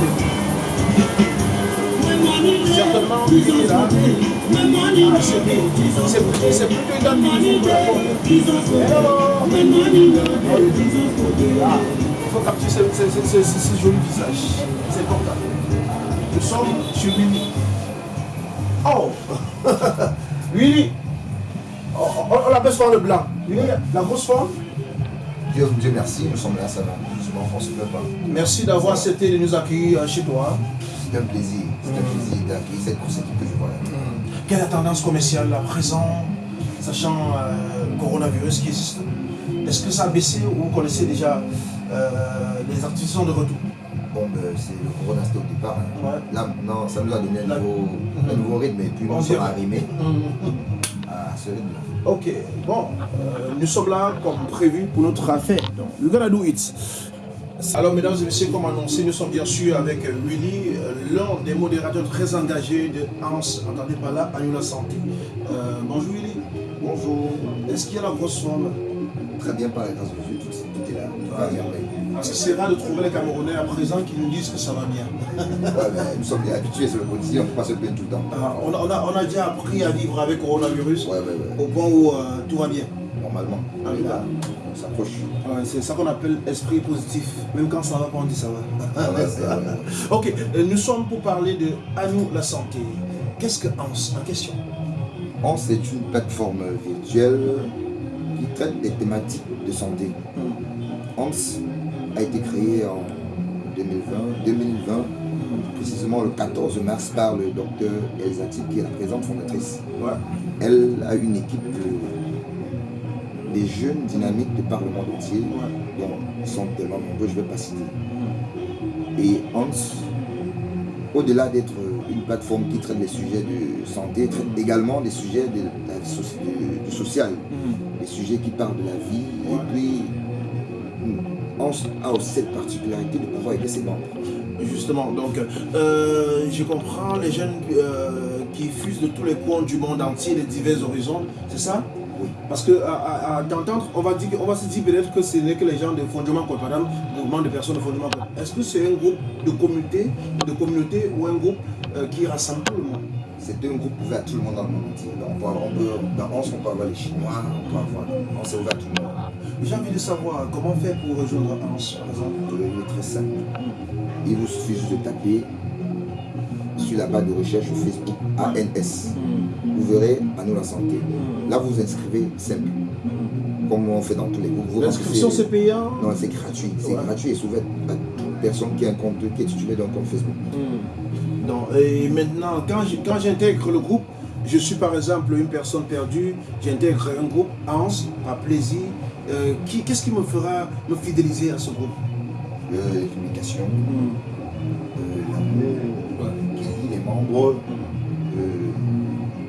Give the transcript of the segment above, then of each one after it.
mieux. Certainement, il. Ah, ah, Il faut capturer ce, joli visage. C'est important. Nous sommes chez Willy. Oh Willy On, on, l'appelle le blanc. Willy, la grosse forme Dieu, Dieu merci, nous sommes là, ça va. On se pas. Merci d'avoir accepté de nous accueillir chez toi. C'est un plaisir, c'est un plaisir d'accueillir cette équipe que je vois là. Hmm. Quelle est la tendance commerciale à présent, sachant euh, le coronavirus qui existe? Est-ce que ça a baissé ou vous connaissez déjà euh, les activités de retour? Bon, ben, c'est le corona, c'était au départ. Hein. Là, maintenant, ça nous a donné un nouveau, un nouveau rythme et puis on sera arrimé à ce rythme-là. Ok, bon, euh, nous sommes là comme prévu pour notre affaire. Donc, we're gonna do it. Alors, mesdames et messieurs, comme annoncé, nous sommes bien sûr avec Willy, euh, l'un des modérateurs très engagés de Hans, entendez par là, à la santé. Euh, bonjour Willy. Bonjour. Est-ce qu'il y a la grosse forme? Très bien, par les grâce de Dieu, tout, est là. Parce que c'est rare de trouver les Camerounais à présent qui nous disent que ça va bien. ouais, nous sommes habitués sur le quotidien, on ne peut pas se plaindre tout le temps. Ah, on, a, on, a, déjà appris à vivre avec le coronavirus ouais, au point où euh, tout va bien. Normalement, ah, là, on s'approche. c'est ça qu'on appelle esprit positif. Même quand ça va pas, on dit ça va. Ah, ok, euh, nous sommes pour parler de À nous la santé. Qu'est-ce que HANS en question HANS est une plateforme virtuelle traite des thématiques de santé. Hmm. HANS a été créé en 2020, 2020 précisément le 14 mars par le docteur Elzati, qui est la présente fondatrice. Elle a une équipe de, des jeunes dynamiques de par le monde entier, dont ils sont tellement nombreux, je ne vais pas citer. Et Hans, au-delà d'être une plateforme qui traite des sujets de santé, traite également des sujets de, du social, mm. des sujets qui parlent de la vie, et puis on a aussi cette particularité de pouvoir aider ses membres. Justement, donc euh, je comprends les jeunes euh, qui fusent de tous les coins du monde entier, les divers horizons, c'est ça? Parce que à, d'entendre, on va dire, on va se dire peut-être que ce n'est que les gens de fondement corporel, mouvement de personnes de fondement Est-ce que c'est un groupe de communauté, de communauté ou un groupe euh, qui rassemble tout le monde? C'est un groupe ouvert à tout le monde dans le monde entier. On peut, on peut, dans 11, on peut avoir les Chinois, on peut avoir. On s'est ouvert à tout le monde. J'ai envie de savoir comment faire pour rejoindre Hans, par exemple? Il est très simple. Il vous suffit juste de taper sur la barre de recherche Facebook ANS. Vous verrez à nous la santé. Là, vous vous inscrivez simple. Comme on fait dans tous les groupes. L'inscription, c'est payant? Non, c'est gratuit. C'est gratuit et ouvert à toute personne qui a un compte, qui est titulaire d'un compte Facebook. Hmm. et maintenant, quand j'intègre le groupe, je suis par exemple une personne perdue, j'intègre un groupe, Hans, par plaisir, euh, qu'est-ce qui me fera me fidéliser à ce groupe? Euh, La communication, mm. Euh,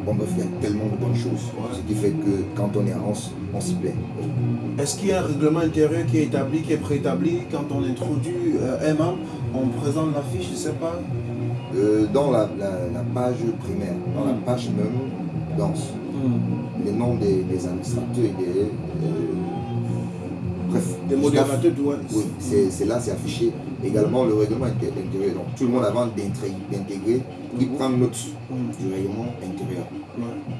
il y a tellement de bonnes choses. Ce qui fait que quand on est à Anse, on s'y plaît. Est-ce qu'il y a un règlement intérieur qui est établi, qui est préétabli Quand on introduit un membre, on présente l'affiche, je ne sais pas? Dans la, page primaire, dans la mm. page même, danse. Mm. Les noms des, administrateurs et des bref. Des modérateurs. Oui, c'est là, c'est affiché. Également le règlement intérieur. Donc tout le monde avant d'intégrer, il prend note mm. du règlement intérieur.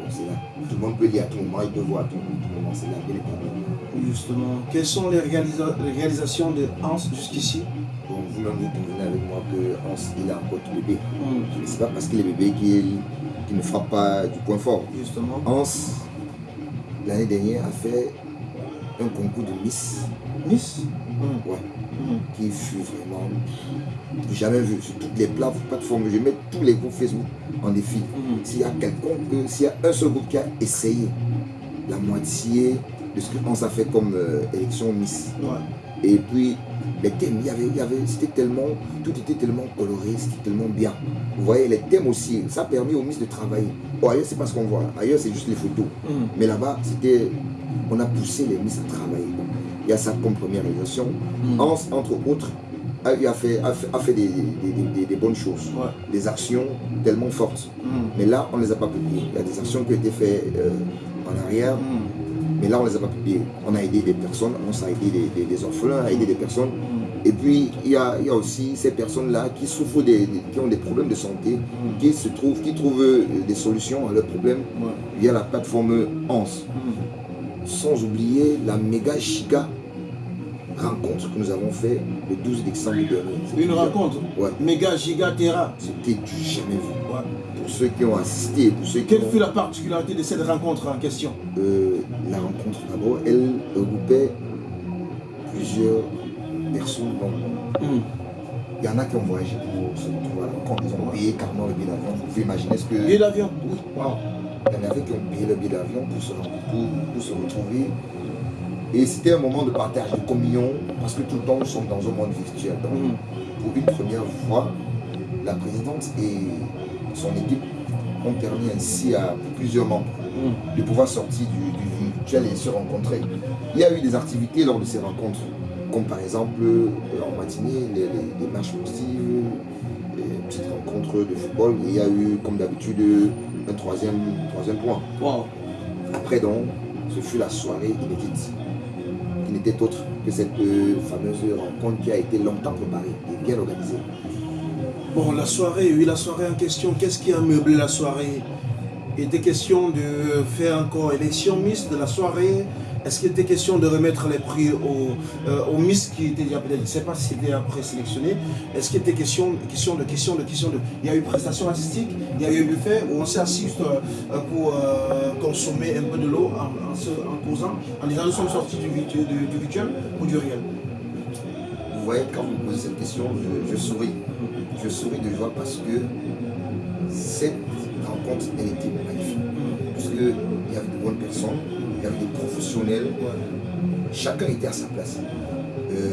c'est là. Tout le monde peut lire à tout moment, il peut voir à tout, moment. C'est là, bien établi. Justement. Quelles sont les, réalisations de Hans jusqu'ici? Bon, vous-même, vous convenez avec moi que Hans, il a encore tout bébé. Mm. Ce n'est pas parce qu'il est bébé qu'il ne frappe pas du point fort. Justement. Hans, l'année dernière, a fait un concours de Miss. Miss? Mmh. Ouais. Qui fut vraiment jamais vu sur toutes les plateformes. Je mets tous les groupes Facebook en défi. Mmh. S'il y a quelqu'un, s'il y a un seul groupe qui a essayé la moitié de ce qu'on a fait comme euh, élection Miss, Et puis, les thèmes, il y avait, il y avait, c'était tellement, tout était tellement coloré, c'était tellement bien. Vous voyez, les thèmes aussi, ça a permis aux Miss de travailler. Bon, ailleurs, c'est pas ce qu'on voit. Ailleurs, c'est juste les photos. Mm. Mais là-bas, c'était, on a poussé les Miss à travailler. Il y a ça comme première réalisation. Mm. Hans, entre autres, a, a fait, a fait, a fait des, des- des- des- des bonnes choses. Ouais. Des actions tellement fortes. Mm. Mais là, on ne les a pas publiées. Il y a des actions qui ont été faites euh, en arrière. Mm. Mais là, on ne les a pas publiées. On a aidé des personnes, on a aidé des, orphelins, a aidé des personnes. Et puis, il y a, il y a aussi ces personnes-là qui souffrent, des, qui ont des problèmes de santé, qui se trouvent, qui trouvent euh, des solutions à leurs problèmes Ouais. via la plateforme ANS. Sans oublier la méga giga rencontre que nous avons fait le 12 décembre dernier. Une rencontre Ouais, méga giga terra. c'était du jamais vu. Ouais. Pour ceux qui ont assisté, pour ceux qui Quelle ont- fut la particularité de cette rencontre en question? Euh, la rencontre d'abord, elle regroupait plusieurs personnes. Bon, Mm. il y en a qui ont voyagé pour se retrouver à la rencontre. Ils ont payé carrément le billet d'avion. Vous pouvez imaginer ce que. Billet d'avion Oui. Wow. Il y en avait qui ont payé le billet d'avion pour se, pour, pour se retrouver. Et c'était un moment de partage, de communion, parce que tout le temps nous sommes dans un monde virtuel. Donc, Mm. pour une première fois, la présidente et son équipe ont permis ainsi à plusieurs membres Mm. de pouvoir sortir du, du virtuel et se rencontrer. Il y a eu des activités lors de ces rencontres, comme par exemple euh, en matinée, les, les- les marches sportives, les petites rencontres de football. Il y a eu, comme d'habitude, un troisième, troisième point. Wow. Après donc, ce fut la soirée inédite, qui n'était autre que cette euh, fameuse rencontre qui a été longtemps préparée et bien organisée. Bon, la soirée, oui, la soirée en question, qu'est-ce qui a meublé la soirée? Il était question de faire encore élection Miss de la soirée Est-ce qu'il était question de remettre les prix aux, euh, Miss qui étaient déjà je ne sais pas si c'était après sélectionné Est-ce qu'il était question, question de, question de, question de... Il y a eu prestation artistique, il y a eu buffet où on s'est assis euh, pour euh, consommer un peu de l'eau en, en, se- en causant, en disant nous sommes sortis du, virtu- du- du virtuel ou du réel? Vous voyez, quand vous posez cette question, je, je souris. Je souris de joie parce que cette rencontre, elle était magnifique. Parce qu'il y avait de bonnes personnes, avait des professionnels, chacun était à sa place. Euh,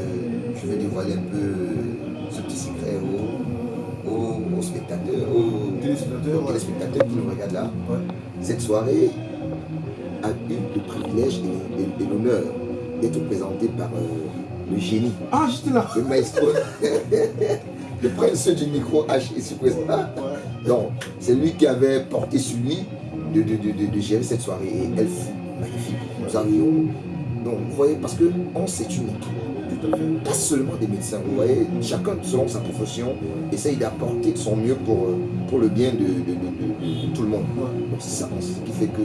je vais dévoiler un peu ce petit secret aux, aux- aux spectateurs, aux, Téléspectateurs, aux ouais. téléspectateurs qui nous regardent là. Ouais. Cette soirée a eu le privilège et, et- et l'honneur d'être présentée par euh, le génie Ah, j'étais là le maestro, le prince du micro H ici présent. Donc, c'est lui qui avait porté sur lui de, de, de, de- de gérer cette soirée et elle fut. Nous donc vous voyez, parce que on c'est une équipe, pas seulement des médecins, vous voyez, chacun selon sa profession essaye d'apporter de son mieux pour, euh, pour le bien de, de- de- de- de tout le monde. Donc c'est ça, c'est ce qui fait que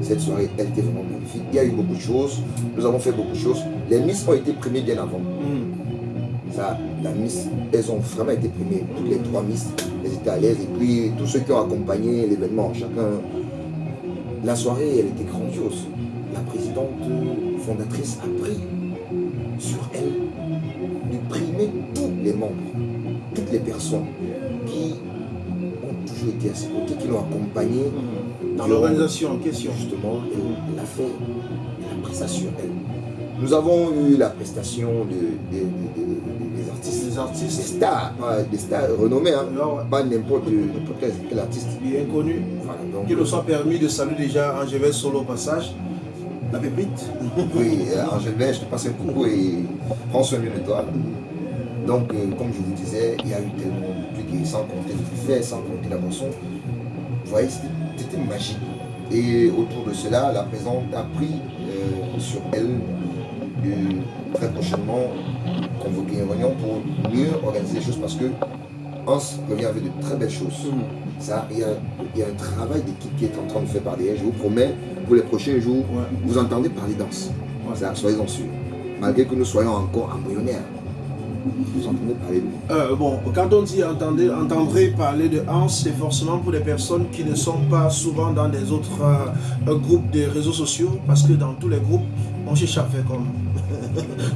cette soirée, elle était vraiment magnifique. Il y a eu beaucoup de choses, nous avons fait beaucoup de choses. Les Miss ont été primées bien avant. Mm. Ça, la Miss, elles ont vraiment été primées. Toutes les trois Miss, elles étaient à l'aise. Et puis, tous ceux qui ont accompagné l'événement, chacun. La soirée, elle était grandiose. La présidente euh, fondatrice a pris sur elle de primer tous les membres, toutes les personnes qui ont toujours été à ses côtés, qui l'ont accompagné. Dans l'organisation en question. Justement, elle, elle a fait, elle a pris ça sur elle. Nous avons eu la prestation de- de- de- de- des artistes, des artistes stars, ouais, des stars renommés, hein. Ah ouais. pas n'importe quel, artiste. bien connus Voilà, donc, qui nous ont permis de saluer déjà Angèle Solo au passage, pépite. oui, euh, Angèle Belge, je te passe un coucou et prends soin de toi. Donc, euh, comme je vous disais, il y a eu tellement de trucs, sans compter le buffet, sans compter la boisson. Vous voyez, c'était magique. Et autour de cela, la présidente a pris euh, sur elle de très prochainement convoquer une réunion pour mieux organiser les choses parce que Hans revient avec de très belles choses. Ça, il y, a, il y a un travail d'équipe qui est en train de faire par derrière. Je vous promets, pour les prochains jours, Ouais. vous entendez parler danse. Ouais. Ça, soyez-en sûrs. Malgré que nous soyons encore embryonnaires, vous entendez parler de nous. Euh, bon, quand on dit entendez, entendrez parler de Hans, c'est forcément pour les personnes qui ne sont pas souvent dans des autres euh, groupes de réseaux sociaux, parce que dans tous les groupes, on cherche à faire comme.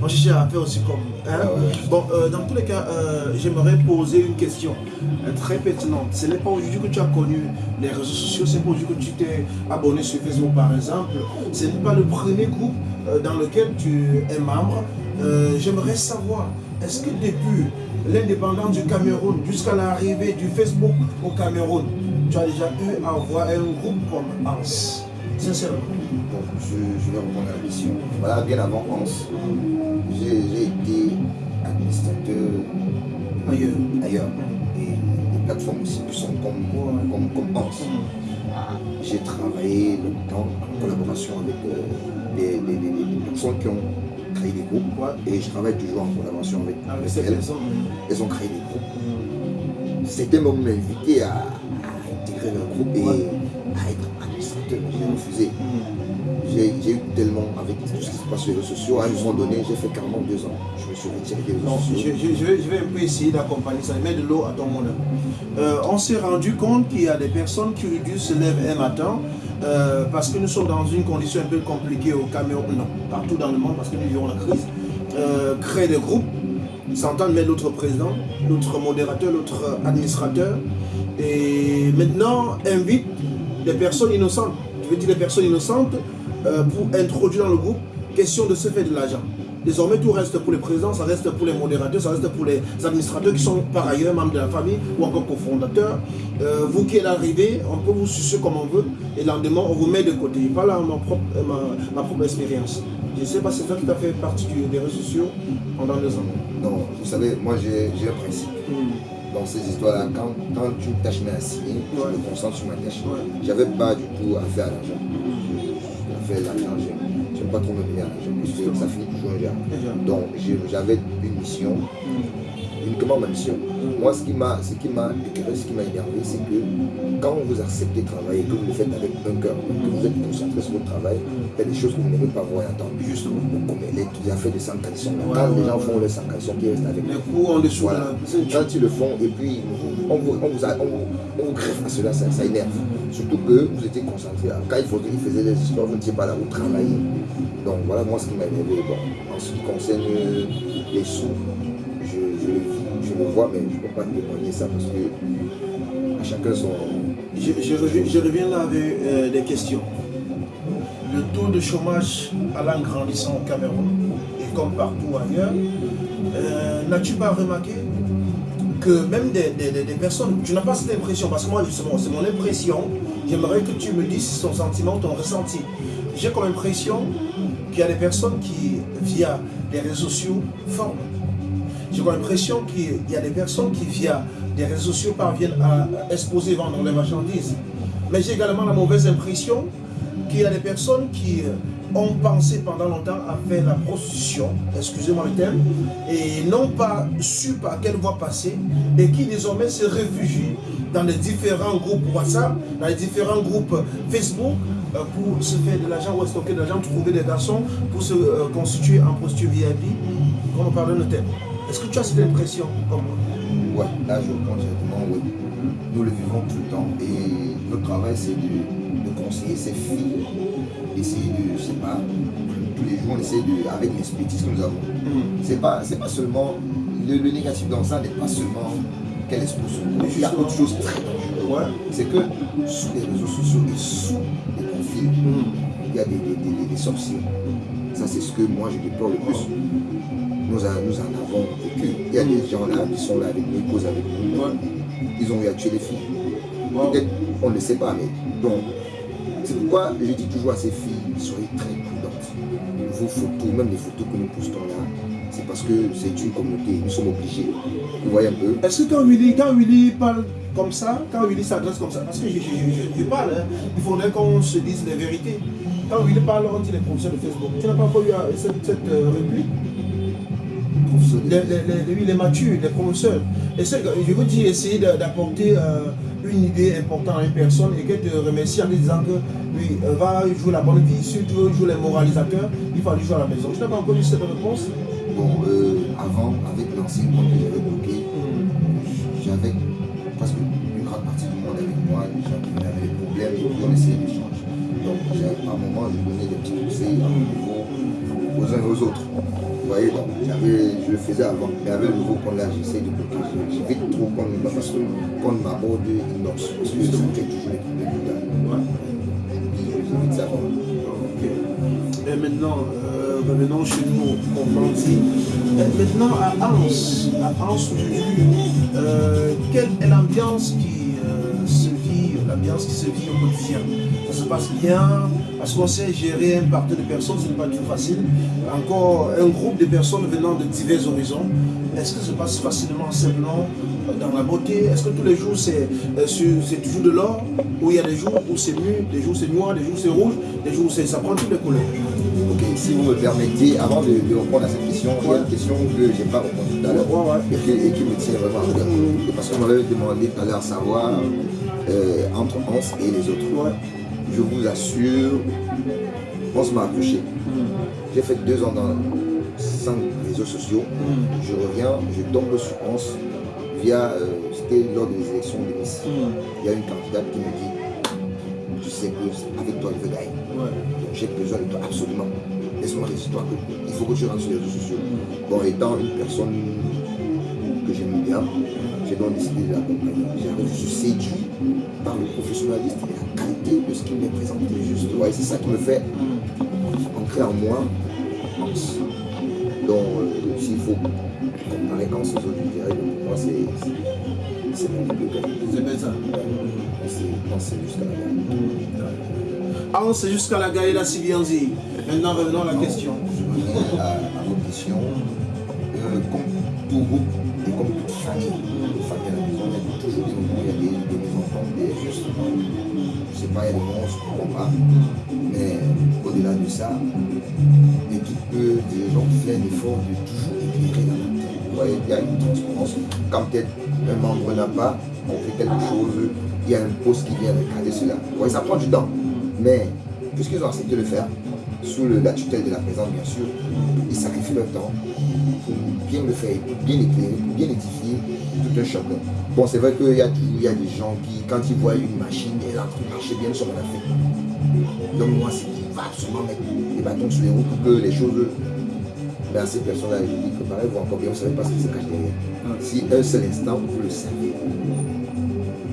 On cherche à faire aussi comme. hein. Ah ouais. Bon, euh, dans tous les cas, euh, j'aimerais poser une question euh, très pertinente. Ce n'est pas aujourd'hui que tu as connu les réseaux sociaux, c'est pas aujourd'hui que tu t'es abonné sur Facebook par exemple. Ce n'est pas le premier groupe dans lequel tu es membre. Euh, j'aimerais savoir, est-ce que depuis l'indépendance du Cameroun jusqu'à l'arrivée du Facebook au Cameroun, tu as déjà eu à voir un groupe comme Hans Sincèrement. Bon, je, je vais répondre à la question. Voilà, bien avant Hans, j'ai été administrateur Ailleurs. ailleurs. Et les plateformes aussi qui sont comme, comme, comme Hans. J'ai travaillé longtemps en collaboration avec euh, des, des- des- des personnes qui ont créé des groupes. Et je travaille toujours en collaboration avec, ces elles. ont créé des groupes. C'était même m'inviter à, à intégrer leur groupe et Ouais. Refusé. J'ai eu tellement avec tout ce qui se passe sur les réseaux sociaux. À un moment donné, j'ai fait carrément deux ans. Je me suis retiré des réseaux Non, je, sociaux. je- je vais, je vais un peu essayer d'accompagner ça, mettre de l'eau à ton moulin. Euh, on s'est rendu compte qu'il y a des personnes qui réduisent se lèvent un matin euh, parce que nous sommes dans une condition un peu compliquée au Cameroun, non, partout dans le monde parce que nous vivons la crise. Euh, créer des groupes, s'entendre mettre l'autre président, l'autre modérateur, l'autre administrateur, et maintenant invite des personnes innocentes, des personnes innocentes, euh, pour introduire dans le groupe, question de se faire de l'argent? Désormais, tout reste pour les présidents, ça reste pour les modérateurs, ça reste pour les administrateurs qui sont par ailleurs membres de la famille ou encore cofondateurs. Euh, vous qui êtes arrivés, on peut vous sucer comme on veut et le lendemain, on vous met de côté. Je parle à ma propre, euh, ma, ma propre expérience. Je ne sais pas si c'est toi qui as fait partie des réseaux sociaux pendant deux ans. Non, vous savez, moi j'ai un principe. Dans ces histoires-là, quand, quand une tâche m'est assignée, je me concentre sur ma tâche. J'avais pas du tout à faire à l'argent. Je, fais l'argent, j'aime pas trop me mener à l'argent parce que ça finit toujours un. Donc j'avais une mission, uniquement ma mission? Moi, ce qui m'a ce qui m'a écœuré, ce qui m'a énervé, c'est que quand vous acceptez de travailler, que vous le faites avec un cœur, que vous êtes concentré sur votre travail, il y a des choses que vous n'aimez pas voir et entendre. Justement. Comme les, les affaires de sanction. Ouais, Quand les ouais, gens ouais. font les sanctions, qui restent avec Les vous. coups en dessous Voilà. Quand ils le font et puis on vous, on vous, a- on vous, on vous greffe à cela, ça, ça énerve. Surtout que vous étiez concentré. Quand il, faut, il faisait des histoires, vous n'étiez pas là, vous travaillez. Donc voilà moi ce qui m'a énervé. Bon, en ce qui concerne euh, les sous, je ne peux pas ça parce que chacun son. Je, reviens, là avec euh, des questions. Le taux de chômage allant grandissant au Cameroun et comme partout ailleurs, euh, n'as-tu pas remarqué que même des- des- des personnes, tu n'as pas cette impression, parce que moi justement c'est mon impression, j'aimerais que tu me dises ton sentiment, ton ressenti. J'ai comme impression qu'il y a des personnes qui, via les réseaux sociaux, forment. J'ai l'impression qu'il y a des personnes qui, via des réseaux sociaux, parviennent à exposer, vendre les marchandises. Mais j'ai également la mauvaise impression qu'il y a des personnes qui euh, ont pensé pendant longtemps à faire la prostitution, excusez-moi le terme, et n'ont pas su par quelle voie passer, et qui désormais se réfugient dans les différents groupes WhatsApp, dans les différents groupes Facebook, euh, pour se faire de l'argent ou stocker de l'argent, trouver des garçons pour se euh, constituer en prostituée VIP, comme on de thème. Est-ce que tu as cette impression comme moi Ouais, là je réponds directement oui. Nous le vivons tout le temps et notre travail c'est de, de conseiller ces filles, d'essayer de, je sais pas, tous les jours on essaie de, avec l'expertise que nous avons. C'est pas, c'est pas seulement, le, le négatif dans ça n'est pas seulement qu'elle corps. Il y a autre chose très dangereuse. C'est que sous les réseaux sociaux et sous les profils, il y a des, des, des- des sorciers. Ça c'est ce que moi je déplore le plus. Nous, en- nous en avons vécu. Il y a des gens là qui sont là avec nous, ils causent avec nous. Ouais. Ils ont eu à tuer les filles. Wow. Peut-être on ne le sait pas, mais donc, c'est pourquoi je dis toujours à ces filles, soyez très prudentes. Vos photos, même les photos que nous postons là, c'est parce que c'est une communauté, nous sommes obligés. Vous voyez un peu? Est-ce que quand Willy, quand Willy parle comme ça, quand Willy s'adresse comme ça, parce que je, je- je- je parle, hein, il faudrait qu'on se dise les vérités. Quand Willy parle, on dit les professeurs de Facebook. Tu n'as pas encore eu euh, cette, cette, euh, réplique? Les, les, les, les matures, les professeurs. Essaie- je veux dire, essayer de- d'apporter euh, une idée importante à une personne et qu'elle te remercie en disant que oui, euh, va jouer la bonne vie, si tu veux jouer les moralisateurs, il faut aller jouer à la maison. Tu n'as pas encore eu cette réponse Bon, euh, avant, avec l'ancien compte que j'avais bloqué, j'avais presque une grande partie du monde avec moi, les gens qui avaient des problèmes, et on essayait d'échanger. Donc, à un moment, je donnais des petits conseils à mon niveau aux uns et aux autres. Vous voyez, donc, je le faisais avant. Mais avec le nouveau compte là, j'essaie de bloquer. Je- J'évite trop qu'on me parce que qu'on m'aborde inbox. Parce que ça crée toujours les problèmes. J'évite ça. Ok. Et maintenant, euh, revenons chez nous, on dit. Maintenant, à Anse, à Anse aujourd'hui, euh, quelle est l'ambiance qui l'ambiance qui se vit au quotidien. Ça se passe bien, parce qu'on sait gérer un parti de personnes, ce n'est pas toujours facile. Encore un groupe de personnes venant de divers horizons. Est-ce que ça se passe facilement, simplement dans la beauté? Est-ce que tous les jours c'est toujours de l'or? Ou il y a des jours où c'est nu, des jours c'est noir, des jours c'est rouge, des jours ça prend toutes les couleurs. Ok, si vous me permettez, avant de, répondre à cette question, il y a une question que je n'ai pas répondu tout à l'heure et, qui me tient vraiment à cœur. Parce qu'on m'avait demandé tout à l'heure savoir euh, entre Hans et les autres. Je vous assure, Hans m'a accroché. Mm. J'ai fait deux ans dans cinq réseaux sociaux. Mm. Je reviens, je tombe sur Hans via, euh, c'était lors des élections de Nice. Mm. Il y a une candidate qui me dit, tu sais que avec toi, je veux gagner. Donc j'ai besoin de toi absolument. Laisse-moi histoires. Il faut que tu rentres sur les réseaux sociaux. Bon, étant une personne que j'aime bien, j'ai donc décidé de l'accompagner. Je suis séduit par le professionnalisme et la qualité de ce qu'il m'est présenté. Juste. Ouais, c'est ça qui me fait entrer en moi. Donc, euh, s'il faut comparer quand ces autres, dirais pour moi, c'est mon but. C'est bien ça. C'est jusqu'à la Avance jusqu'à la Gaïla Sibianzi. Maintenant, revenons à la question. Je reviens à, votre question. Euh, comme tout groupe et comme toute famille, Pas, où on se comprend pas. Mais au-delà de ça, l'équipe des gens fait l'effort de toujours éclairer la matin. Vous voyez, il y a une transparence. Quand peut-être un membre n'a pas, on fait quelque chose, il y a un poste qui vient regarder cela. Vous voyez, ça prend du temps. Mais puisqu'ils ont accepté de le faire, sous la tutelle de la présence bien sûr, ils sacrifient leur temps pour bien le faire, bien éclairer, pour bien édifier tout un chacun. Bon, c'est vrai qu'il y a toujours y a des gens qui, quand ils voient une machine, elle en de marcher bien sur la fait. Donc moi, c'est qu'il va absolument mettre les bâtons sur les roues pour que les choses... Mais à ces personnes-là, je dis que pareil, vous encore bien, vous ne savez pas ce qui se cache derrière. Si un seul instant, vous le savez,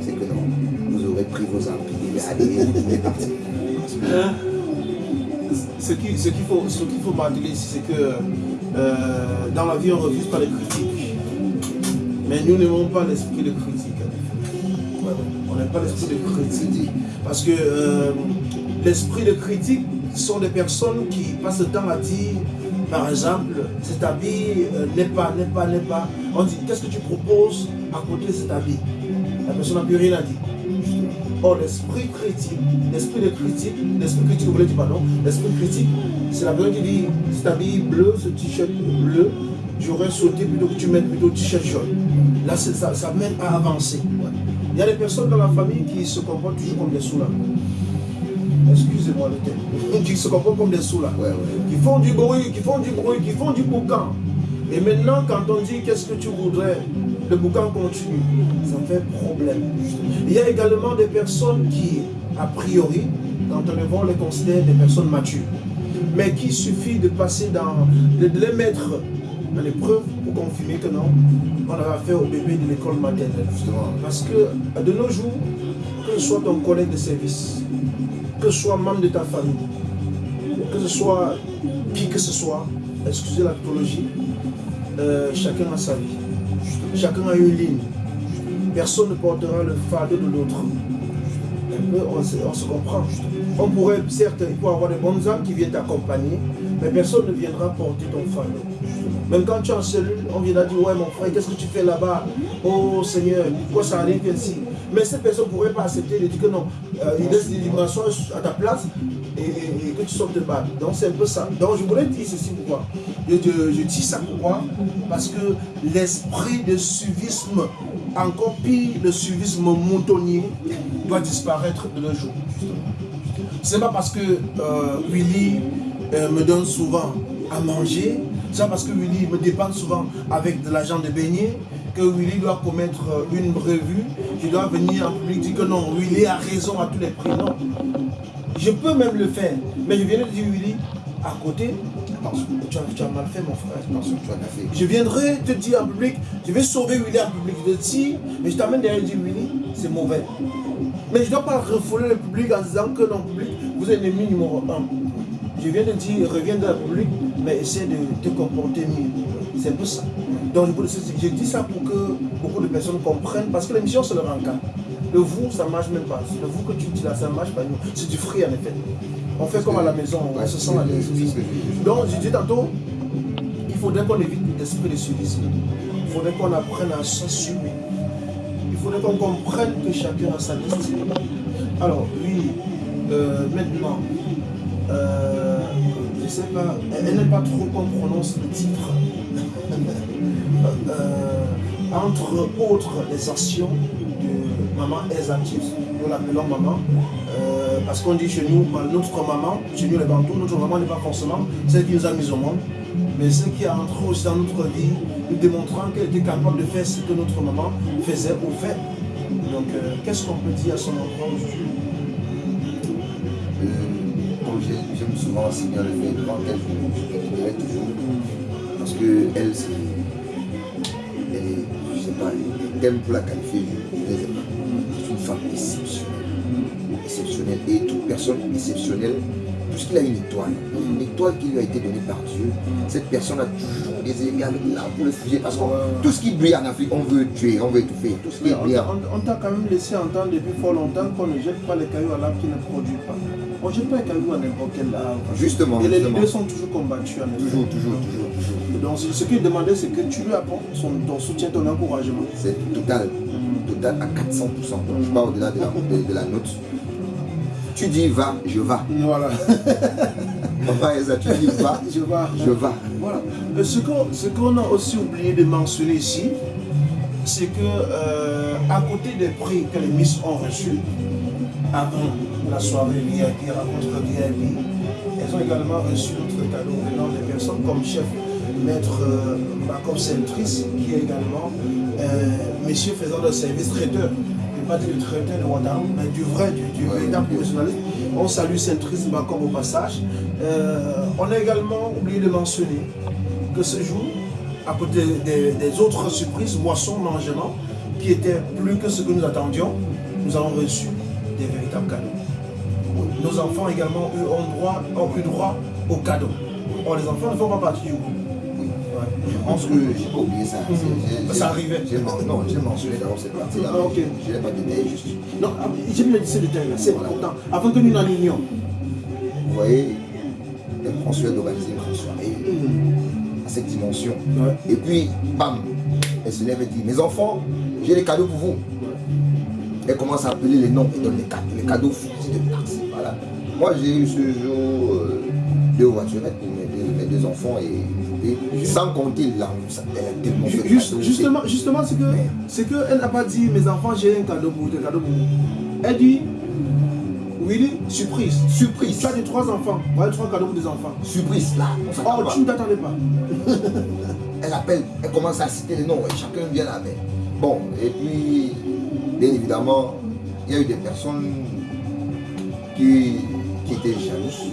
c'est que non, vous aurez pris vos armes, puis allez, vous êtes parti. Ce qu'il ce faut, ce faut ici, c'est que euh, dans la vie, on ne refuse pas les critiques. Mais nous n'aimons pas l'esprit de critique. On n'aime pas l'esprit de critique. Parce que euh, l'esprit de critique sont des personnes qui passent le temps à dire, par exemple, cet habit euh, n'est pas, n'est pas, n'est pas. On dit, qu'est-ce que tu proposes à côté de cet habit? La personne n'a plus rien à dire. Or, l'esprit critique, l'esprit de critique, l'esprit critique, vous voulez dire pardon, l'esprit critique, c'est la personne qui dit, cet habit bleu, ce t-shirt bleu, j'aurais sauté plutôt que tu mettes plutôt t-shirt jaune. Là, ça, ça mène à avancer. Il y a des personnes dans la famille qui se comportent toujours comme des soulats. Excusez-moi le terme. Qui se comportent comme des soulats. Qui font du bruit, qui font du bruit, qui font du boucan. Et maintenant, quand on dit qu'est-ce que tu voudrais, le boucan continue. Ça fait problème. Il y a également des personnes qui, a priori, quand on les les considère des personnes matures. Mais qu'il suffit de passer dans, de, les mettre dans l'épreuve pour confirmer que non, on a affaire au bébé de l'école maternelle. Justement. Parce que de nos jours, que ce soit ton collègue de service, que ce soit membre de ta famille, que ce soit qui que ce soit, excusez la euh, chacun a sa vie. Chacun a une ligne. Personne ne portera le fardeau de l'autre. On, se comprend. On pourrait, certes, il faut avoir des bonnes âmes qui viennent t'accompagner, mais personne ne viendra porter ton fardeau. Même quand tu es en cellule, on viendra dire, ouais mon frère, qu'est-ce que tu fais là-bas? Oh Seigneur, pourquoi ça arrive ainsi? Mais cette personne ne pourrait pas accepter de dire que non, euh, il laisse des dimensions à ta place et, que tu sortes de balle. Donc c'est un peu ça. Donc je voulais dire ceci pourquoi. Je, dis ça pourquoi Parce que l'esprit de suivisme, encore pire le suivisme moutonnier, doit disparaître de nos jours. C'est pas parce que euh, Willy euh, me donne souvent à manger, c'est pas parce que Willy me dépanne souvent avec de l'argent de beignet, que Willy doit commettre euh, une revue, je dois venir en public dire que non, Willy a raison à tous les prix. Je peux même le faire. Mais je viens de dire, Willy, à côté, tu as, mal fait mon frère, attention, tu as fait. Je viendrai te dire en public, je vais sauver Willy en public. Je te dis, mais je t'amène derrière et dis, Willy, c'est mauvais. Mais je ne dois pas refouler le public en disant que non, public, vous êtes l'ennemi numéro un. Je viens de dire, reviens dans la public, mais essaie de te comporter mieux. C'est peu ça. Donc, je dis ça pour que beaucoup de personnes comprennent, parce que l'émission, c'est le rencard. Le vous, ça ne marche même pas. Le vous que tu dis là, ça ne marche pas. C'est du fruit, en effet. On fait comme à la maison, on se sent à l'aise. Donc, je dis tantôt, il faudrait qu'on évite l'esprit de suivisme. Il faudrait qu'on apprenne à s'assumer. Il faudrait qu'on comprenne que chacun a sa destinée. Alors, oui, euh, maintenant, euh, je ne sais pas, elle n'aime pas trop qu'on prononce le titre. Euh, entre autres, les actions maman Esatif, nous l'appelons maman, parce qu'on dit chez nous, notre maman, chez nous les Bantous, notre maman n'est pas forcément celle qui nous a mis au monde, mais celle qui a entré aussi dans notre vie, nous démontrant qu'elle était capable de faire ce que notre maman faisait ou fait. Donc, euh, qu'est-ce qu'on peut dire à son enfant aujourd'hui? Euh, Comme j'aime souvent enseigner le fait devant elle, je toujours, parce qu'elle, elle, c'est, je sais pas, les thèmes pour la qualifier, personne exceptionnelle, puisqu'il a une étoile, une étoile qui lui a été donnée par Dieu, cette personne a toujours des égales là pour le fusil. Parce que tout ce qui brille en Afrique, on veut tuer, on veut étouffer. Tout ce qui brille. On, t'a quand même laissé entendre depuis fort longtemps qu'on ne jette pas les cailloux à l'arbre qui ne produit pas. On ne jette pas les cailloux à n'importe quel arbre. Justement. Et les leaders sont toujours combattus. En toujours, toujours, toujours, toujours. Donc ce qu'il demandait, c'est que tu lui apportes ton soutien, ton encouragement. C'est total. Mm. Total à 400%. Donc, je parle au-delà de de la note tu dis va, je vais. Voilà. tu dis va, je vais. Je vais. Voilà. Ce qu'on a aussi oublié de mentionner ici, c'est que euh, à côté des prix que les Miss ont reçus, avant la soirée VIP, rencontre VIP, elles ont également reçu notre cadeau venant des personnes comme chef maître euh, Bacob Centris, qui est également euh, monsieur faisant de service traiteur pas du traiteur de Ouadam, mais du vrai, du, véritable professionnalisme. On salue Saint-Trisme comme au passage. Euh, on a également oublié de mentionner que ce jour, à côté des, autres surprises, boissons, mangements, qui étaient plus que ce que nous attendions, nous avons reçu des véritables cadeaux. Nos enfants également eux, ont, droit, ont eu droit aux cadeaux. Or, les enfants ne font pas partie du groupe. Je pense que j'ai pas oublié ça. Ça arrivait. Non, j'ai mentionné d'abord cette partie-là. Ah, ok. Je n'ai pas détaillé juste. Non, ah, j'ai bien dit ce détail-là, c'est important. Avant que nous l'allignions. Vous voyez, elle prend soin d'organiser une soirée mhm. à cette dimension. Et puis, bam, elle se lève et dit, mes enfants, j'ai des cadeaux pour vous. Elle commence à appeler les noms et donne les cadeaux, les cadeaux de Voilà. Moi, j'ai eu ce jour euh, deux voiturettes pour mes deux enfants et sans compter là, elle a tellement Juste, Justement, justement c'est que c'est qu'elle n'a pas dit mes enfants j'ai un cadeau pour vous, cadeau pour vous. Elle dit Willy, surprise. Surprise. Tu as des trois enfants. Voilà trois cadeaux pour des enfants. Surprise là. Oh, tu ne t'attendais pas. elle appelle, elle commence à citer les noms et chacun vient la main. Bon, et puis, bien évidemment, il y a eu des personnes qui, qui étaient jalouses.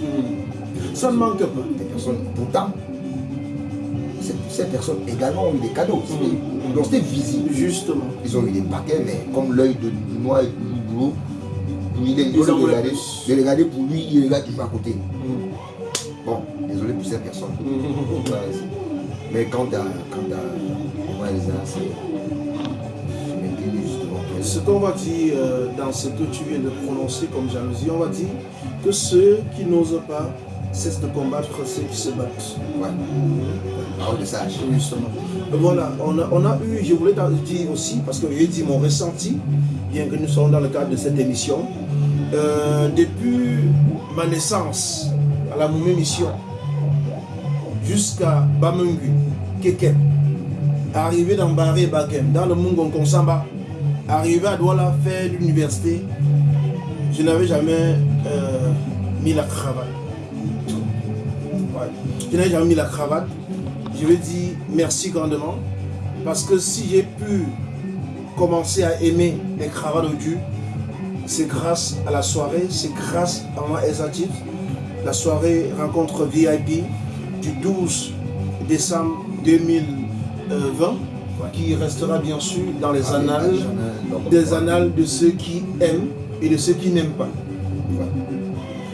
Ça ne manque pas. Des personnes, pourtant, ces personnes également ont eu des cadeaux. Mm. Donc c'était visible. Justement. Ils ont eu des paquets, mais comme l'œil de noix et de boulot, il est de regarder, de regarder pour lui, il regarde toujours à côté. Mm. Bon, désolé pour ces personnes. Mm. mais quand à, quand à c'est ce qu'on va dire euh, dans ce que tu viens de prononcer comme jalousie, on va dire que ceux qui n'osent pas cessent de combattre ceux qui se battent. Ouais. Justement. Voilà, on a, on a eu, je voulais dire aussi, parce que j'ai dit mon ressenti, bien que nous soyons dans le cadre de cette émission, euh, depuis ma naissance à la même Mission, jusqu'à Bamungu, Keke, arrivé dans Baré Bakem, dans le Mungon Konsamba, arrivé à Douala faire l'université, je n'avais jamais euh, mis la cravate. Je n'avais jamais mis la cravate. Je vais dire merci grandement. Parce que si j'ai pu commencer à aimer les cravates de Dieu, c'est grâce à la soirée, c'est grâce à moi Esatif. La soirée rencontre VIP du 12 décembre 2020 qui restera bien sûr dans les ah, annales, des annales de ceux qui aiment et de ceux qui n'aiment pas.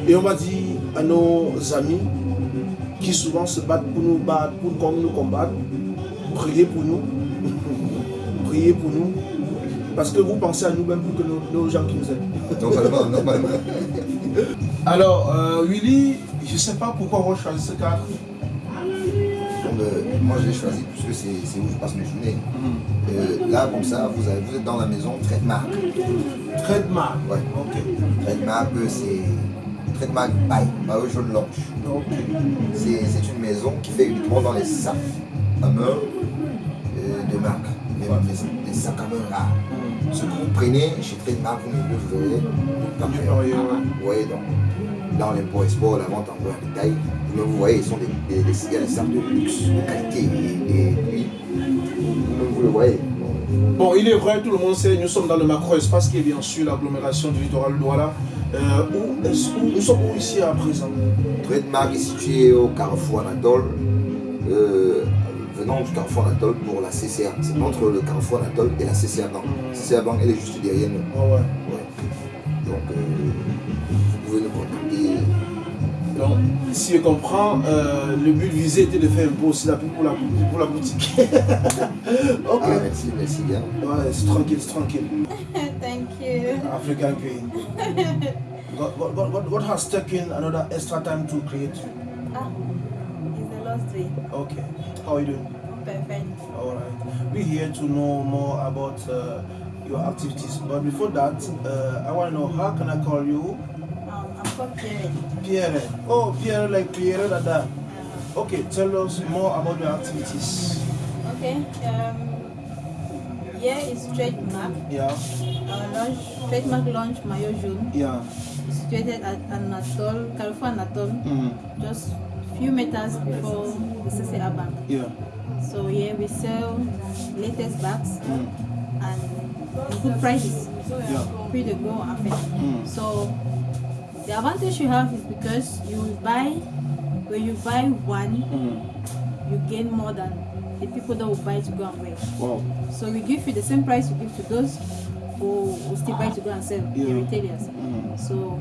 Et on va dire à nos amis qui souvent se battent pour nous battre, pour nous combattre, priez pour nous. priez pour nous. Parce que vous pensez à nous-mêmes plus que nos, gens qui nous aident. Normalement, normalement. Alors, euh, Willy, je ne sais pas pourquoi on choisi ce cadre. Euh, moi, je l'ai choisi puisque c'est où je passe mes journées. Mhm. Euh, là, comme ça, vous, avez, vous êtes dans la maison Trademark. Trademark Ouais. Ok. Trademark, c'est Jaune. C'est une maison qui fait uniquement dans les sacs à main de marque. Les, sacs à main rares. Ce que vous prenez chez Trademark, vous ne le verrez Vous voyez donc, dans l'import-export, la vente en gros en détail, vous voyez, ils sont des, des, des, sacs de luxe, de qualité. Et, puis, vous, le voyez. Bon, il est vrai, tout le monde sait, nous sommes dans le macro-espace qui est bien sûr l'agglomération du littoral Douala. Euh, où, où, nous sommes où ici à présent? Trademark est situé au carrefour Anatole. Euh, venant du carrefour Anatole pour la CCA. C'est entre le carrefour Anatole et la CCA Bank. La CCA Bank, elle est juste derrière nous. Oh ouais. ouais. Donc, euh, vous pouvez nous contacter. Donc, si je comprends, euh, le but visé était de faire un peu aussi la pour la, pour la boutique. ok. Ah, merci, merci bien. Ouais, c'est tranquille, c'est tranquille. African Queen. what, what, what, what has taken another extra time to create you? Ah, it's the last week. Okay. How are you doing? Perfect. All right. We're here to know more about uh, your activities. But before that, uh, I want to know how can I call you? Um, I'm called Pierre. Pierre. Oh, Pierre, like Pierre Dada. Uh, okay, tell us more about your activities. Okay. Um, here is trademark. Yeah. Our launch, trademark launch Mayo June. Yeah. Situated at Anatol, California Anatol. Mm. Just few meters before the CCA Bank. Yeah. So here we sell latest bags mm. and good prices. Yeah. Free to go and mm. So the advantage you have is because you buy when you buy one, mm. you gain more than the people that will buy to go and wear. Wow. So we give you the same price we give to those who, who still buy to go and sell, yeah. the retailers. Mm. So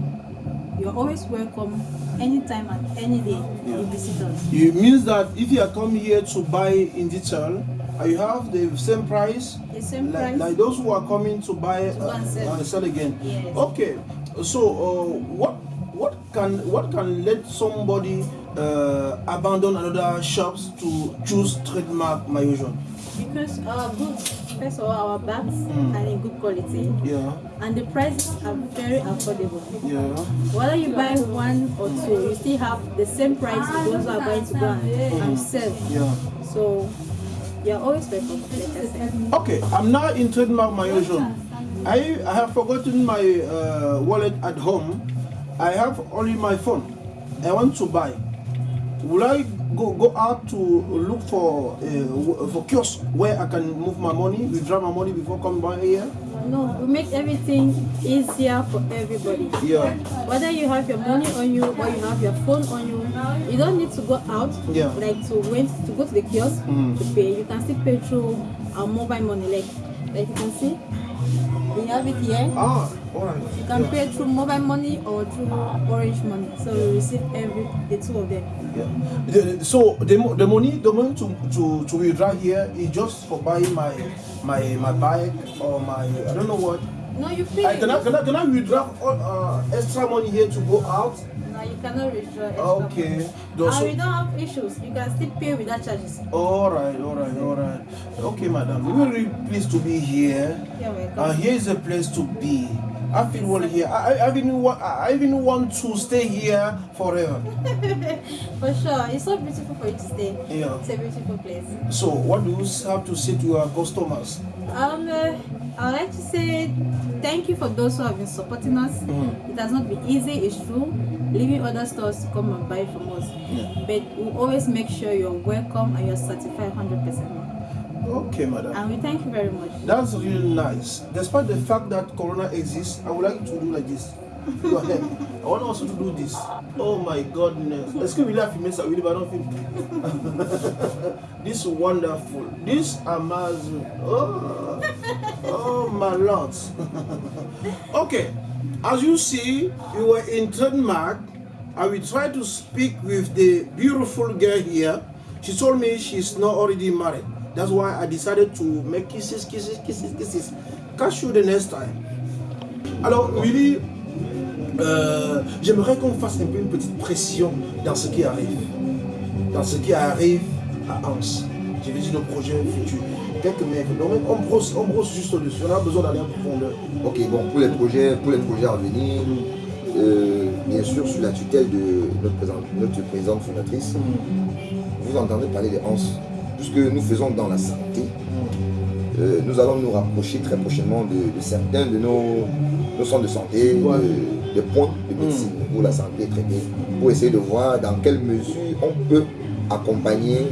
you're always welcome anytime and any day yeah. you visit us. It means that if you are coming here to buy in detail, you have the same price? The same like, price. Like those who are coming to buy to uh, and sell. Uh, sell again. Yes. Okay. So uh, what can what can let somebody uh, abandon another shops to choose trademark Mayojon? Because our goods, first of all, our bags Mm. are in good quality Yeah. and the prices are very affordable. Yeah. Whether you buy one or two, you still have the same price to those who are going to go and, and sell. Yeah. So you're always welcome. Okay, I'm now in trademark Mayojon. I, I have forgotten my uh, wallet at home. I have only my phone. I want to buy. Will I go go out to look for uh, for kiosk where I can move my money, withdraw my money before coming by here? No, we make everything easier for everybody. Yeah. Whether you have your money on you or you have your phone on you, you don't need to go out Yeah. like to wait to go to the kiosk Mm. to pay. You can still pay through our mobile money, like like you can see. We have it here. Ah, alright. You can pay through mobile money or through orange money. So you receive every the two of them. Yeah. The- So the, the money the money to, to, to withdraw here is just for buying my my my bike or my I don't know what. No, you pay. I, can, I, can, I, can I withdraw all, uh, extra money here to go out? No, you cannot withdraw extra Okay. money. And we don't have issues. You can still pay without charges. All right, all right, all right. Okay, madam. We're really pleased to be here. You're welcome. Uh, here is a place to be. I feel well here. I, I, I even want, I even want to stay here forever. For sure, it's so beautiful for you to stay. Yeah. It's a beautiful place. So, what do you have to say to your customers? Um, uh, I'd like to say thank you for those who have been supporting us. Mhm. It has not been easy, it's true, leaving other stores to come and buy from us. Yeah. But we always make sure you're welcome and you're certified 100%. Okay, madam. And we thank you very much. That's really nice. Despite the fact that Corona exists, I would like to do like this. Go ahead. I want also to do this. Oh my goodness. Excuse me, laugh, Miss Awili, but I don't feel. this wonderful. This amazing. Oh, oh my lord. okay. As you see, we were in trademark I will try to speak with the beautiful girl here. She told me she's not already married. That's why I decided to make kisses, kisses, kisses, kisses. Catch you the next time. Alors, Willy, euh, j'aimerais qu'on fasse un peu une petite pression dans ce qui arrive. Dans ce qui arrive à Hans. Je vais dire nos projets futurs. Quelques mecs. Donc, on brosse, on brosse juste au-dessus. On a besoin d'aller en profondeur. Ok, bon, pour les projets, pour les projets à venir, euh, bien sûr, sous la tutelle de notre, présidente, notre présidente fondatrice, vous entendez parler des HANS. Tout ce que nous faisons dans la santé, euh, nous allons nous rapprocher très prochainement de, de certains de nos, nos centres de santé, Ouais. de, de points de médecine où la santé est traitée, pour essayer de voir dans quelle mesure on peut accompagner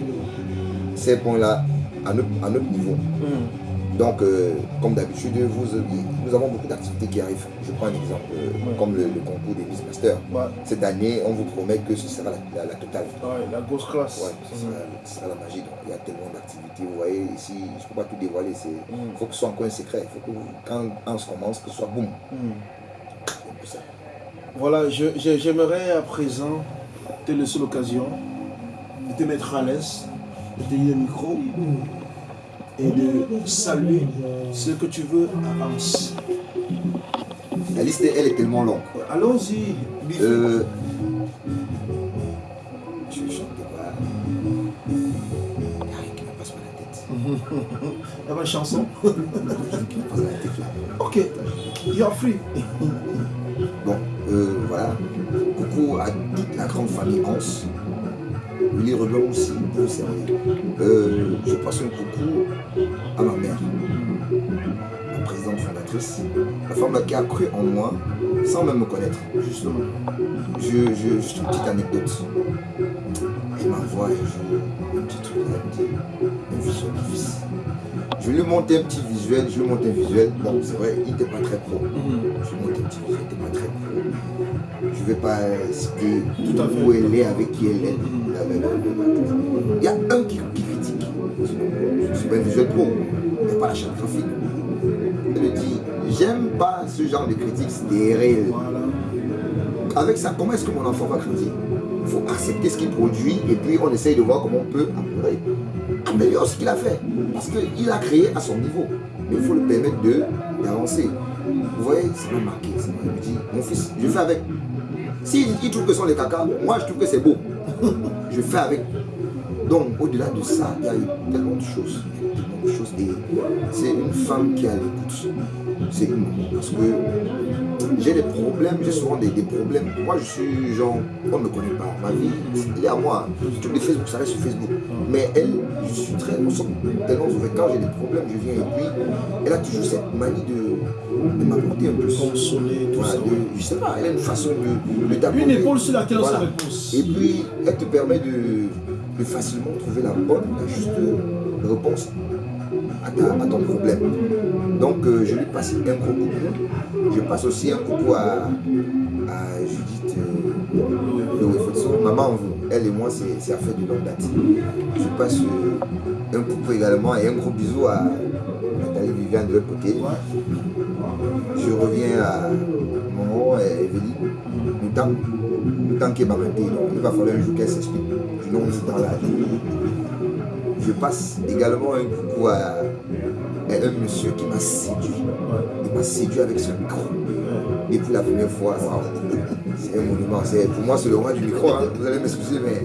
ces points-là à notre, à notre niveau. Donc, euh, comme d'habitude, vous, nous avons beaucoup d'activités qui arrivent. Je prends un exemple, euh, comme le, le concours des Miss Master. Ouais. Cette année, on vous promet que ce sera la, la- la totale. Ouais, la grosse classe. Ouais, ce sera, ce sera la magie. Donc, il y a tellement d'activités. Vous voyez, ici, je ne peux pas tout dévoiler. Il faut que ce soit encore un secret. Il faut que quand on se commence, que ce soit boum. Ça. Voilà, je- je- j'aimerais à présent te laisser l'occasion de te mettre à l'aise, de tenir le micro et de saluer ce que tu veux Hans. La liste, elle est tellement longue. Allons-y, Biffy. Euh, je chante pas. Il n'y a rien qui me passe par la tête. Il y a ma chanson. Il y a rien qui me passe par la tête là. Ok, you're free. Bon, euh, voilà. Coucou à toute la grande famille Hans. Rebel aussi, vous servir. Euh, je passe un coucou à ma mère, la présidente fondatrice, la femme qui a cru en moi sans même me connaître. Justement. Je, je, une petite anecdote. Je lui ai monté un petit visuel, je lui ai monté un visuel. Bon, c'est vrai, il n'était pas très pro. Je lui ai monté un petit visuel, il n'était pas très pro. Je ne vais pas citer Tout à fait. où elle est, avec qui elle est. La- Il y a un qui, qui critique. Suis pas un visuel pro, il n'y a pas la charte graphique. Elle me dit, j'aime pas ce genre de critique stérile avec ça, comment est-ce que mon enfant va grandir Il faut accepter ce qu'il produit et puis on essaye de voir comment on peut améliorer. Améliorer ce qu'il a fait. Parce qu'il a créé à son niveau. Mais il faut le permettre d'avancer. Vous voyez, ça m'a marqué. Il me dit, mon fils, je fais avec. S'il il trouve que ce sont les caca, moi je trouve que c'est beau. Je fais avec. Donc, au-delà de ça, il y a eu tellement de choses. Tellement de c'est une femme qui a l'écoute. C'est une Parce que j'ai des problèmes, j'ai souvent des, des problèmes. Moi, je suis genre, on ne me connaît pas. Ma vie, il est à moi. Tout les Facebook, ça reste sur Facebook. Mais elle, je suis très, nous sommes tellement ouverts. Quand j'ai des problèmes, je viens et puis elle a toujours cette manie de, de m'apporter un peu. Consoler, tout Voilà, ça. de- je sais pas, elle a une façon de, de Une t'apporter. épaule sur laquelle on se Voilà. repose. Et puis, elle te permet de, de facilement trouver la bonne, la juste réponse à, ton problème. Donc, euh, je lui passe un gros coucou. Je passe aussi un coucou à, à Judith euh. Maman, elle et moi, c'est affaire de longue date. Je passe euh, un coucou également et un gros bisou à Nathalie Viviane de l'autre côté. Je reviens à Maman et Evelyne. Nous tant, nous tant donc il va falloir un jour qu'elle s'explique. Sinon, on dans la Je passe également un coucou à, à un monsieur qui m'a séduit. Il m'a séduit avec son micro. Et pour la première fois, waouh, c'est un monument. Pour moi, c'est le roi du micro. hein. Vous allez m'excuser, mais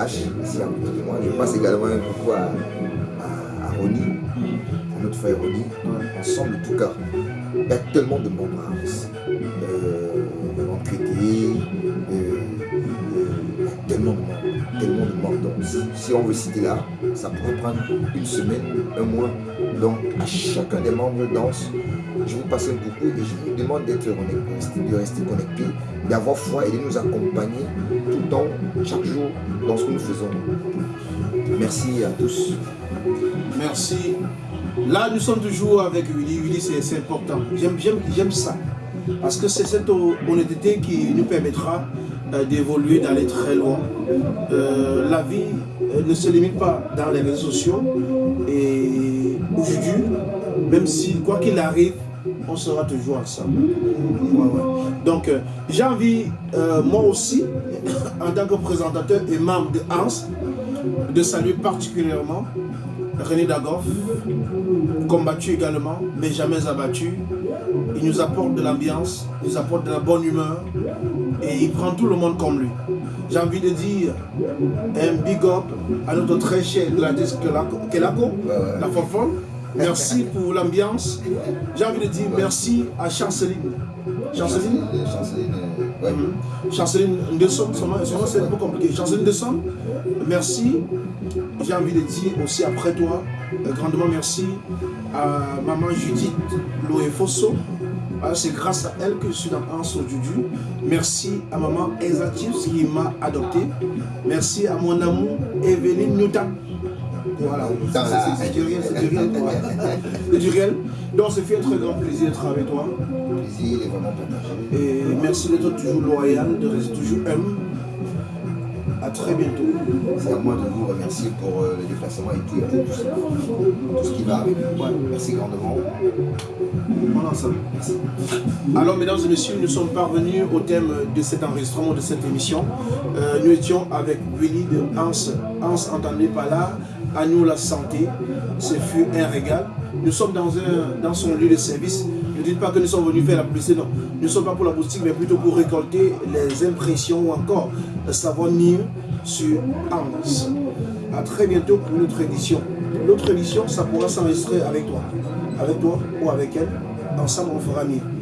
H, ici à côté de moi, je passe également un coucou à, à, à Ronnie, à notre frère Ronnie, ensemble de tout cœur. Il y a tellement de Reims. Euh, tellement de. Donc, si, on veut citer là, ça pourrait prendre une semaine, un mois. Donc, à chacun des membres danse, je vous passe un coucou et je vous demande d'être connecté, de rester connecté, d'avoir foi et de nous accompagner tout le temps, chaque jour, dans ce que nous faisons. Merci à tous. Merci. Là, nous sommes toujours avec Willy. Willy, c'est important. J'aime ça. Parce que c'est cette honnêteté qui nous permettra d'évoluer, d'aller très loin. Euh, la vie euh, ne se limite pas dans les réseaux sociaux. Et aujourd'hui, même si, quoi qu'il arrive, on sera toujours ensemble. Donc, euh, j'ai envie, euh, moi aussi, en tant que présentateur et membre de Hans, de saluer particulièrement René Dagoff, combattu également, mais jamais abattu. Il nous apporte de l'ambiance, il nous apporte de la bonne humeur et il prend tout le monde comme lui. J'ai envie de dire un big up à notre très cher Gladys Kelako, Kelako, la Forfon. Merci pour l'ambiance. J'ai envie de dire merci à Chanceline. Chanceline? Chanceline, ouais. Chanceline Ndesson, son nom son nom, c'est un peu compliqué. Chanceline Ndesson, merci. J'ai envie de dire aussi après toi, euh, grandement merci à maman Judith Loé Fosso. Ah, C'est grâce à elle que je suis dans Anso Juju. Merci à maman Chips qui m'a adopté. Merci à mon amour Evelyne Newton. Voilà, c'est- du réel, c'est du réel. quoi. C'est du réel. Donc, c'est fait un très grand plaisir d'être avec toi. Plaisir. Et merci d'être toujours loyal, de rester toujours humble. Très bientôt. C'est à moi de vous remercier pour euh, le déplacement et tout, tout, ça. ce qui va avec. Merci grandement. On est ensemble. Alors, mesdames et messieurs, nous sommes parvenus au thème de cet enregistrement, de cette émission. Euh, nous étions avec Willy de Hans. Hans, entendez par là, à nous la santé. Ce fut un régal. Nous sommes dans, un, dans son lieu de service. Ne dites pas que nous sommes venus faire la publicité, non. Nous ne sommes pas pour la boutique, mais plutôt pour récolter les impressions ou encore savoir mieux sur Hans. À très bientôt pour notre édition. L'autre édition, ça pourra s'enregistrer avec toi. Avec toi ou avec elle. Ensemble, on fera mieux.